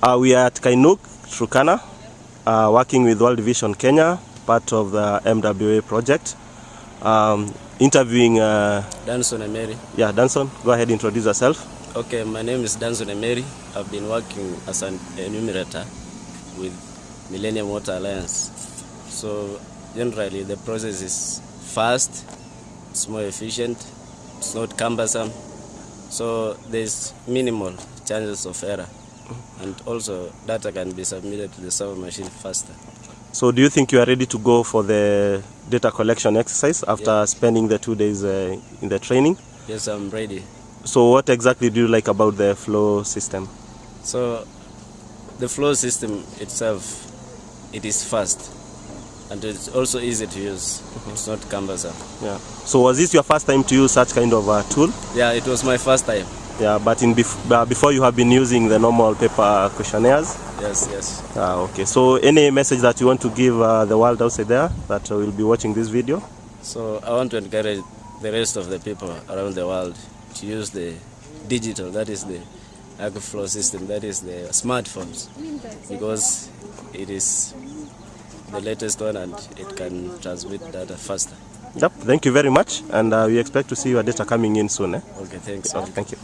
Uh, we are at Kainuk, Turkana, uh, working with World Vision Kenya, part of the MWA project. Um, interviewing, uh, Danson Emery. yeah, Danson, go ahead, and introduce yourself. Okay, my name is Danson Emery. I've been working as an enumerator with Millennium Water Alliance. So generally the process is fast, it's more efficient, it's not cumbersome, so there's minimal chances of error. And also data can be submitted to the server machine faster. So do you think you are ready to go for the data collection exercise after Yeah. spending the two days uh, in the training? Yes, I'm ready. So what exactly do you like about the flow system? So the flow system itself, it is fast and it's also easy to use. It's not cumbersome. Yeah. So was this your first time to use such kind of a tool? Yeah, it was my first time. Yeah, but in bef- uh, before you have been using the normal paper questionnaires. Yes, yes. Ah, okay. So any message that you want to give uh, the world outside there that will be watching this video? So I want to encourage the rest of the people around the world to use the digital, that is the Akvo Flow system, that is the smartphones, because it is the latest one and it can transmit data faster. Yep. Thank you very much, and uh, we expect to see your data coming in soon. Eh? Okay, thanks. Okay, thank you.